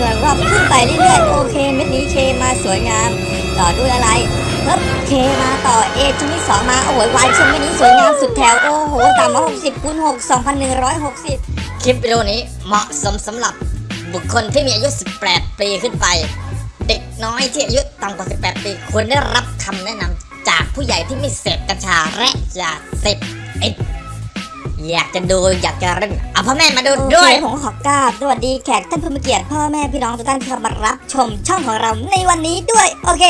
ำนวนรอบขึ้นไปเรื่อยๆโอเคเม็ดนี้เคมาสวยงาม ต่อด้วยอะไรเพิ่มเคมาต่อเอชิ้นที่สองมาโอ้โหวายชิ้นเม็ดนี้สวยงามสุดแถวโอ้โหสามร้อยหกสิบคูณหกสองพันหนึ่งร้อยหกสิบคลิปวิดีโอนี้เหมาะสมสำหรับบุคคลที่มีอายุ 18 ปีขึ้นไป เด็กน้อยที่อายุต่ำกว่า 18 ปีควรได้รับคำแนะนำจากผู้ใหญ่ที่ไม่เสพกัญชาและยาเสพติด อยากจะดูอยากจะเล่นเอาพ่อแม่มาดูด้วยผมขอกราบสวัสดีแขกท่านผู้มีเกียรติพ่อแม่พี่น้องทุกท่านที่เข้ามารับชมช่องของเราในวันนี้ด้วย โอเค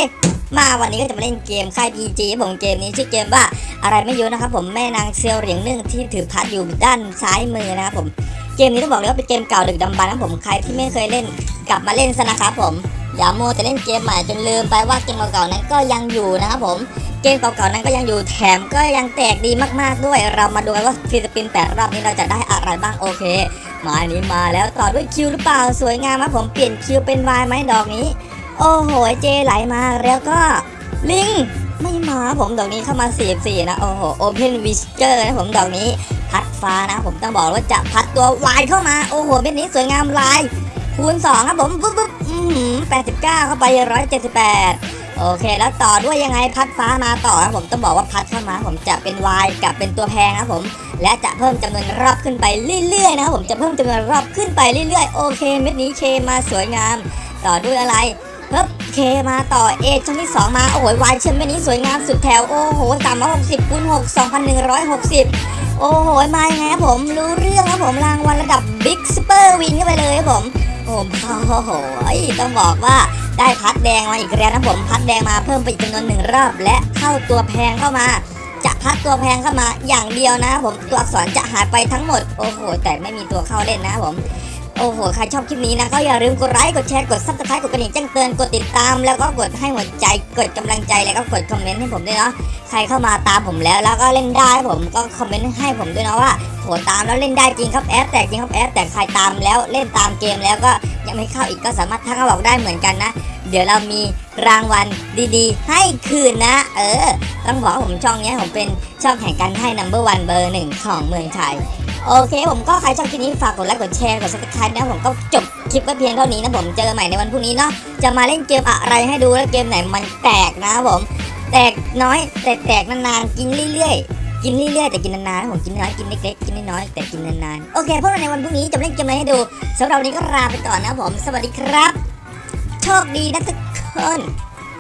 มาวันนี้ก็จะมาเล่นเกมค่าย PG ผมเกมนี้ชื่อเกมว่าอะไรไม่รู้นะครับผมแม่นางเซียวเหรียญหนึ่งที่ถือพัดอยู่ด้านซ้ายมือนะครับผมเกมนี้ต้องบอกเลยว่าเป็นเกมเก่าดึกดำบรรพ์นะผมใครที่ไม่เคยเล่นกลับมาเล่นซะนะครับผมอย่าโมวแต่เล่นเกมใหม่จนลืมไปว่าเกมเก่าๆนั้นก็ยังอยู่นะครับผม เกมเก่าๆนั้นก็ยังอยู่แถมก็ยังแตกดีมากๆด้วย เรามาดูกันว่าฟรีสปินแปดรอบนี้เราจะได้อะไรบ้างโอเคมาอันนี้มาแล้วต่อด้วยคิวหรือเปล่าสวยงามครับผมเปลี่ยนคิวเป็นวายไหมดอกนี้ โอ้โหเจไหลมาแล้วก็ลิงไม่มาผมดอกนี้เข้ามา 44 นะ โอ้โหโอเพนวิสเจอร์นะผมดอกนี้ พัดฟ้านะ ผมต้องบอกว่าจะพัดตัววายเข้ามา โอ้โหเป็นนี้สวยงามลาย คูณ 2 ครับผมปุ๊บปุ๊บอืม89เข้าไป178 โอเค แล้วต่อด้วยยังไงพัดฟ้ามาต่อครับผมต้องบอกว่าพัดเข้ามาผมจะเป็น Y กับเป็นตัวแพงครับผม และจะเพิ่มจำนวนรอบขึ้นไปเรื่อยๆนะครับผมจะเพิ่มจำนวนรอบขึ้นไปเรื่อยๆ โอเค เม็ดนี้เคมาสวยงาม ต่อด้วยอะไรเพิ่มเคมาต่อเอชั้นที่ 2 มา โอ้โหวายเช่นเม็ดนี้สวยงามสุดแถว โอ้โหสามร้อยหกสิบคูณหกสองพันหนึ่งร้อยหกสิบโอ้โหมาไงครับผมรู้เรื่องครับผมรางวัลระดับบิ๊กซูเปอร์วินเข้าไปเลยครับผมโอ้โหต้องบอกว่า ได้พัดแดงมาอีกแล้วนะผมพัดแดงมาเพิ่มไปอีกจำนวนหนึ่งรอบ และเข้าตัวแพงเข้ามา จะพัดตัวแพงเข้ามาอย่างเดียวนะผมตัวอักษรจะหายไปทั้งหมดโอ้โหแต่ไม่มีตัวเข้าเล่นนะผม โอ้โห ใครชอบคลิปนี้นะ ก็อย่าลืมกดไลค์ กดแชร์ กด subscribe กดกระดิ่งแจ้งเตือน กดติดตาม แล้วก็กดให้หัวใจ กดกำลังใจ แล้วก็กดคอมเมนต์ให้ผมด้วยเนาะ ใครเข้ามาตามผมแล้ว แล้วก็เล่นได้ผมก็คอมเมนต์ให้ผมด้วยนะว่าโหตามแล้วเล่นได้จริงครับแอปแตกจริงครับแอปแต่ใครตามแล้วเล่นตามเกมแล้วก็ยังไม่เข้าอีกก็สามารถทักมาบอกได้เหมือนกันนะ เดี๋ยวเรามีรางวัลดีๆ ให้คืนนะ เออ ต้องบอกว่าผมช่องนี้ผมเป็นช่องแข่งกันให้ number one เบอร์หนึ่งของเมืองไทย โอเคผมก็ใครชอบคลิปนี้ฝากกดไลค์กดแชร์กด subscribe นะผมก็จบคลิปไว้เพียงเท่านี้นะผมเจอกันใหม่ในวันพรุ่งนี้เนาะจะมาเล่นเกมอะไรให้ดูแล้วเกมไหนมันแตกนะผมแตกน้อย แต่แตกนานๆกินเรื่อยๆ กินเรื่อยๆแต่กินนานๆผมกินน้อยกินเล็กๆกินน้อยๆแต่กินนานๆโอเคพวกเราในวันพรุ่งนี้จะเล่นเกมอะไรให้ดูสำหรับวันนี้ก็ลาไปก่อนนะผม สวัสดีครับ โชคดีนะทุกคน